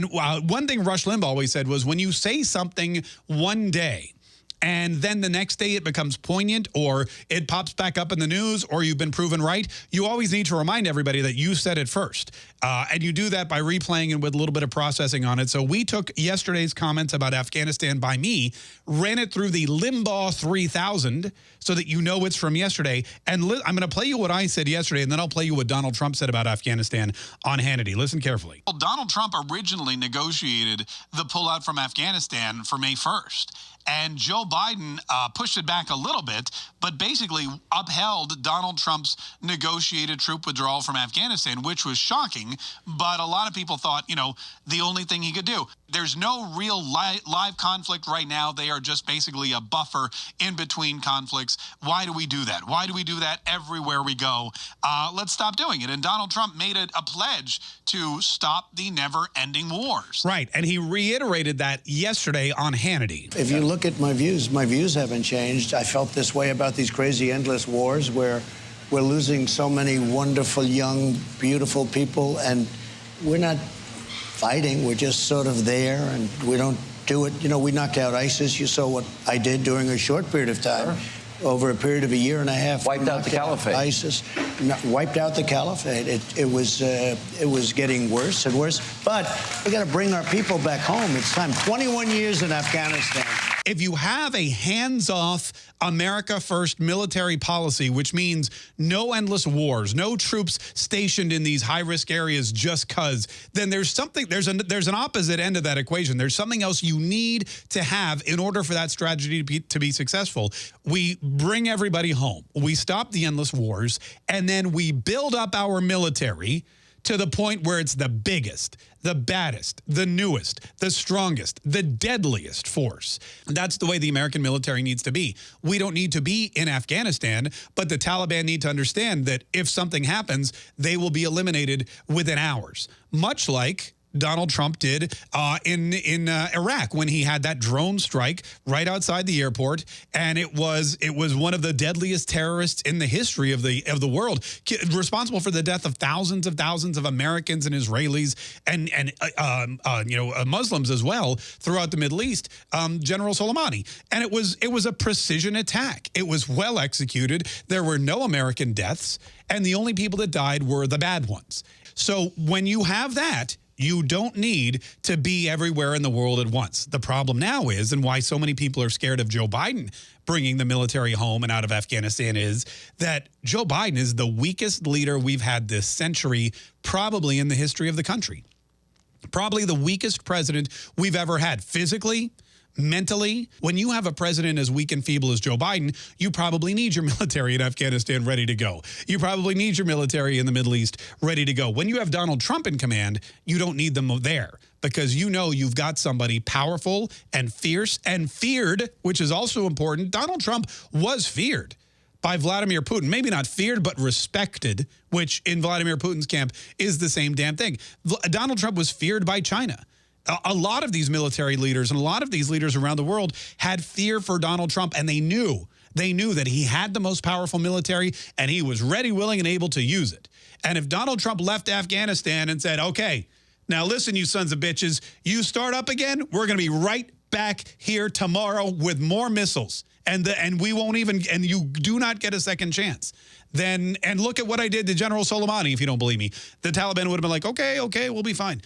And uh, one thing Rush Limbaugh always said was when you say something one day, and then the next day it becomes poignant or it pops back up in the news or you've been proven right, you always need to remind everybody that you said it first. Uh, and you do that by replaying it with a little bit of processing on it. So we took yesterday's comments about Afghanistan by me, ran it through the Limbaugh 3000 so that you know it's from yesterday. And I'm going to play you what I said yesterday, and then I'll play you what Donald Trump said about Afghanistan on Hannity. Listen carefully. Well, Donald Trump originally negotiated the pullout from Afghanistan for May 1st. And Joe Biden uh, pushed it back a little bit, but basically upheld Donald Trump's negotiated troop withdrawal from Afghanistan, which was shocking. But a lot of people thought, you know, the only thing he could do. There's no real li live conflict right now. They are just basically a buffer in between conflicts. Why do we do that? Why do we do that everywhere we go? Uh, let's stop doing it. And Donald Trump made it a pledge to stop the never ending wars. Right. And he reiterated that yesterday on Hannity. If you look at my views, my views haven't changed. I felt this way about these crazy, endless wars where we're losing so many wonderful, young, beautiful people, and we're not fighting. We're just sort of there, and we don't do it. You know, we knocked out ISIS. You saw what I did during a short period of time. Sure over a period of a year and a half. Wiped out the caliphate. ISIS wiped out the caliphate. It, it was uh, it was getting worse and worse. But we got to bring our people back home. It's time. 21 years in Afghanistan. If you have a hands-off America first military policy, which means no endless wars, no troops stationed in these high-risk areas just cuz, then there's something, there's an, there's an opposite end of that equation. There's something else you need to have in order for that strategy to be, to be successful. We bring everybody home. We stop the endless wars, and then we build up our military to the point where it's the biggest, the baddest, the newest, the strongest, the deadliest force. That's the way the American military needs to be. We don't need to be in Afghanistan, but the Taliban need to understand that if something happens, they will be eliminated within hours. Much like Donald Trump did uh, in in uh, Iraq when he had that drone strike right outside the airport, and it was it was one of the deadliest terrorists in the history of the of the world, responsible for the death of thousands of thousands of Americans and Israelis and and uh, um, uh you know uh, Muslims as well throughout the Middle East. Um, General Soleimani, and it was it was a precision attack. It was well executed. There were no American deaths, and the only people that died were the bad ones. So when you have that, you don't need to be everywhere in the world at once. The problem now is, and why so many people are scared of Joe Biden bringing the military home and out of Afghanistan is that Joe Biden is the weakest leader we've had this century, probably in the history of the country. Probably the weakest president we've ever had physically, mentally, when you have a president as weak and feeble as Joe Biden, you probably need your military in Afghanistan ready to go. You probably need your military in the Middle East ready to go. When you have Donald Trump in command, you don't need them there because you know you've got somebody powerful and fierce and feared, which is also important. Donald Trump was feared by Vladimir Putin. Maybe not feared, but respected, which in Vladimir Putin's camp is the same damn thing. Donald Trump was feared by China a lot of these military leaders and a lot of these leaders around the world had fear for Donald Trump and they knew they knew that he had the most powerful military and he was ready, willing, and able to use it. And if Donald Trump left Afghanistan and said, okay, now listen, you sons of bitches, you start up again, we're going to be right back here tomorrow with more missiles. And, the, and we won't even, and you do not get a second chance then, and look at what I did to General Soleimani, if you don't believe me. The Taliban would have been like, okay, okay, we'll be fine.